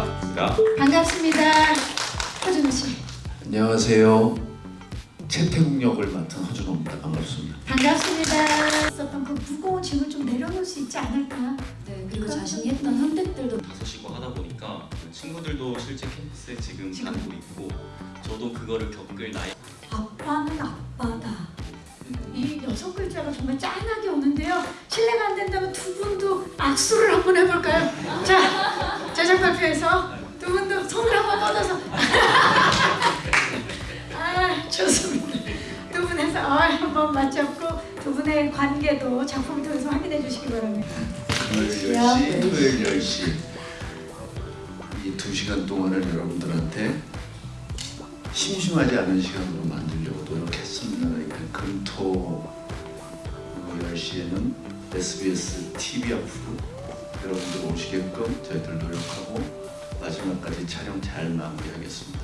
반갑습니다. 반갑습니다. 허준호 씨. 안녕하세요. 채태국 역을 맡은 허준호입니다. 반갑습니다. 반갑습니다. 있었던 그 무거운 짐을 좀 내려놓을 수 있지 않을까. 네, 그리고 자신이 했던 선택들도 다섯 시고 뭐 하다 보니까 그 친구들도 실제 캠퍼스에 지금, 지금 다니고 있고 저도 그거를 겪을 나이. 아빠는 아빠다. 이 여섯 글자가 정말 짠하게 오는데요. 실례가 안 된다면 두 분도 악수를 한번 해볼까요? 자, 제작 발표에서 두 분도 손을 한번 뻗어서. 아, 좋습니다. 두 분에서 어, 한번 맞잡고 두 분의 관계도 작품을 통해서 확인해 주시기 바랍니다. 금요일 10시, 토요일 10시 이두 시간 동안을 여러분들한테 심심하지 않은 시간으로 만들려고 노력했습니다. 이렇게 금토 10시에는 SBS TV 앞으로 여러분들 오시게끔 저희들 노력하고 마지막까지 촬영 잘 마무리하겠습니다.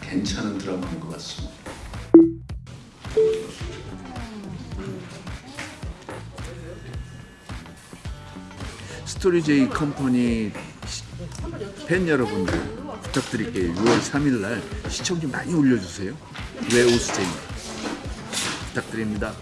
괜찮은 드라마인 것 같습니다. 스토리제이 컴퍼니 시- 팬 여러분들 부탁드릴게요. 6월 3일 날 시청 좀 많이 올려주세요. 왜 오수쟁이 부탁드립니다.